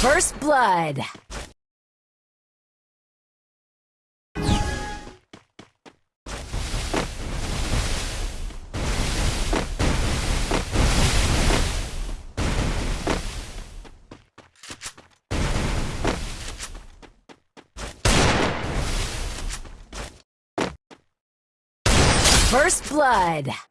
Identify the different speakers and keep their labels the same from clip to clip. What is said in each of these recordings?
Speaker 1: First blood. First blood.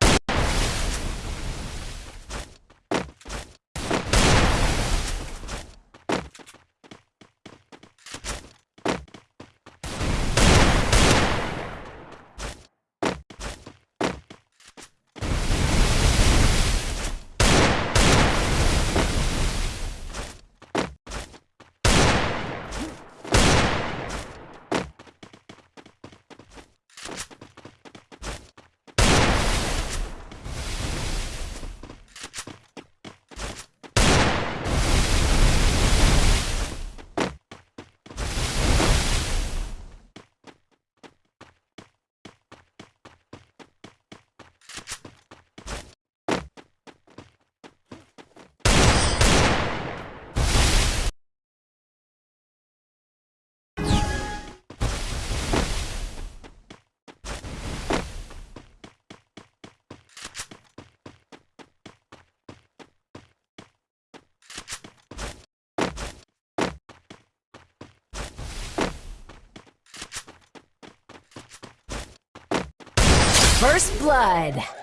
Speaker 1: First blood.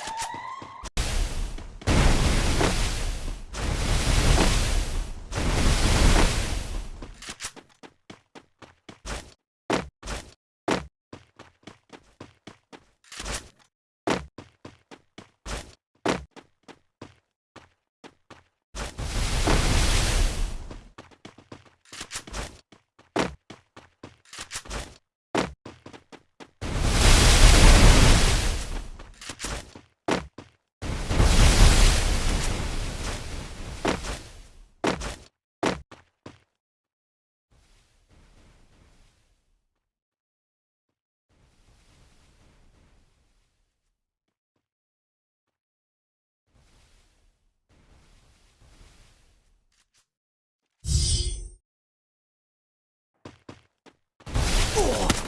Speaker 1: 不、哦。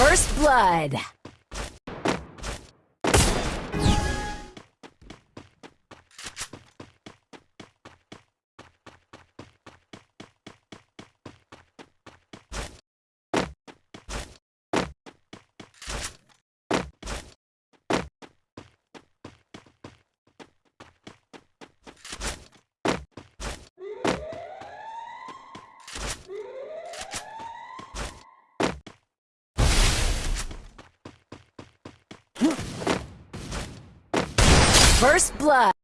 Speaker 1: First blood. First blood.